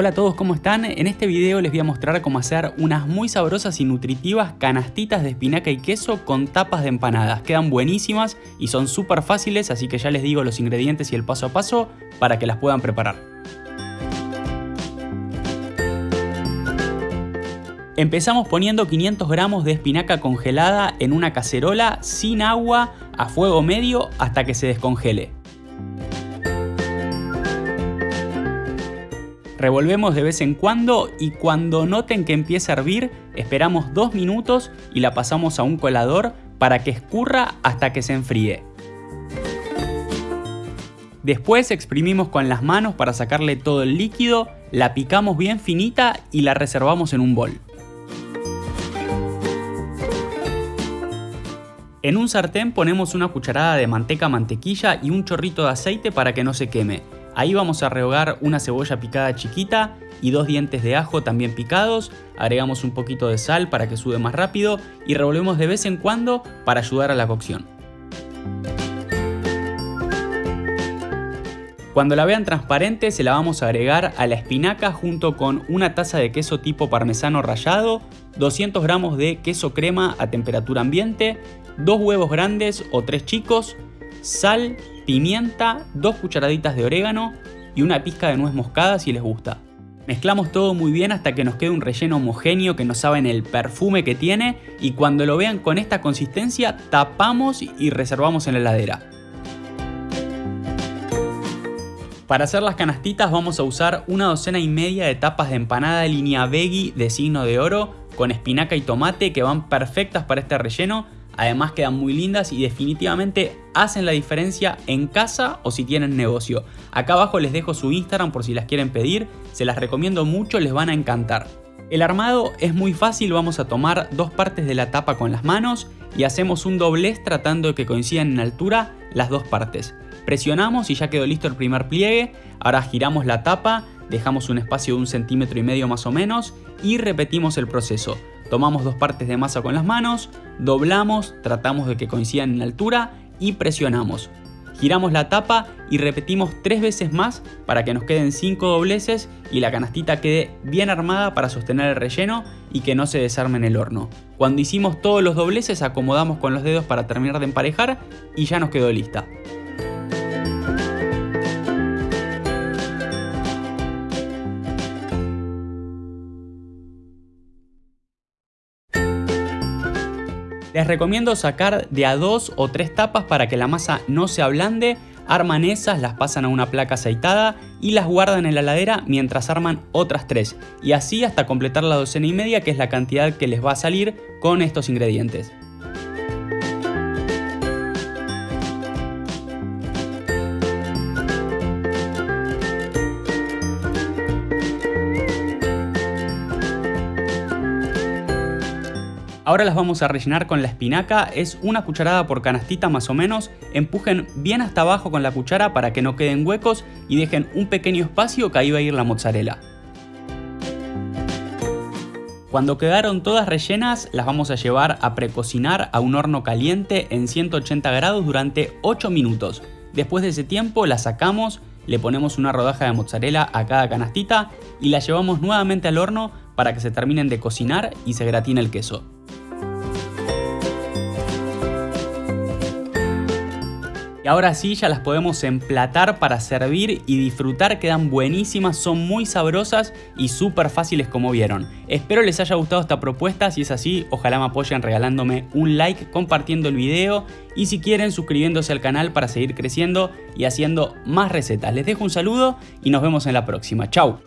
Hola a todos, ¿cómo están? En este video les voy a mostrar cómo hacer unas muy sabrosas y nutritivas canastitas de espinaca y queso con tapas de empanadas. Quedan buenísimas y son súper fáciles, así que ya les digo los ingredientes y el paso a paso para que las puedan preparar. Empezamos poniendo 500 gramos de espinaca congelada en una cacerola sin agua a fuego medio hasta que se descongele. Revolvemos de vez en cuando y cuando noten que empieza a hervir, esperamos 2 minutos y la pasamos a un colador para que escurra hasta que se enfríe. Después exprimimos con las manos para sacarle todo el líquido, la picamos bien finita y la reservamos en un bol. En un sartén ponemos una cucharada de manteca mantequilla y un chorrito de aceite para que no se queme. Ahí vamos a rehogar una cebolla picada chiquita y dos dientes de ajo también picados, agregamos un poquito de sal para que sude más rápido y revolvemos de vez en cuando para ayudar a la cocción. Cuando la vean transparente se la vamos a agregar a la espinaca junto con una taza de queso tipo parmesano rallado, 200 gramos de queso crema a temperatura ambiente, dos huevos grandes o tres chicos, sal, pimienta, dos cucharaditas de orégano y una pizca de nuez moscada si les gusta. Mezclamos todo muy bien hasta que nos quede un relleno homogéneo que no saben el perfume que tiene y cuando lo vean con esta consistencia tapamos y reservamos en la heladera. Para hacer las canastitas vamos a usar una docena y media de tapas de empanada de línea veggie de signo de oro con espinaca y tomate que van perfectas para este relleno Además quedan muy lindas y definitivamente hacen la diferencia en casa o si tienen negocio. Acá abajo les dejo su Instagram por si las quieren pedir, se las recomiendo mucho, les van a encantar. El armado es muy fácil, vamos a tomar dos partes de la tapa con las manos y hacemos un doblez tratando de que coincidan en altura las dos partes. Presionamos y ya quedó listo el primer pliegue, ahora giramos la tapa, dejamos un espacio de un centímetro y medio más o menos y repetimos el proceso. Tomamos dos partes de masa con las manos, doblamos, tratamos de que coincidan en altura y presionamos. Giramos la tapa y repetimos tres veces más para que nos queden cinco dobleces y la canastita quede bien armada para sostener el relleno y que no se desarme en el horno. Cuando hicimos todos los dobleces acomodamos con los dedos para terminar de emparejar y ya nos quedó lista. Les recomiendo sacar de a dos o tres tapas para que la masa no se ablande, arman esas, las pasan a una placa aceitada y las guardan en la heladera mientras arman otras tres y así hasta completar la docena y media que es la cantidad que les va a salir con estos ingredientes. Ahora las vamos a rellenar con la espinaca, es una cucharada por canastita más o menos, empujen bien hasta abajo con la cuchara para que no queden huecos y dejen un pequeño espacio que ahí va a ir la mozzarella. Cuando quedaron todas rellenas, las vamos a llevar a precocinar a un horno caliente en 180 grados durante 8 minutos. Después de ese tiempo las sacamos, le ponemos una rodaja de mozzarella a cada canastita y la llevamos nuevamente al horno para que se terminen de cocinar y se gratine el queso. Ahora sí ya las podemos emplatar para servir y disfrutar, quedan buenísimas, son muy sabrosas y súper fáciles como vieron. Espero les haya gustado esta propuesta, si es así ojalá me apoyen regalándome un like, compartiendo el video y si quieren suscribiéndose al canal para seguir creciendo y haciendo más recetas. Les dejo un saludo y nos vemos en la próxima. Chau.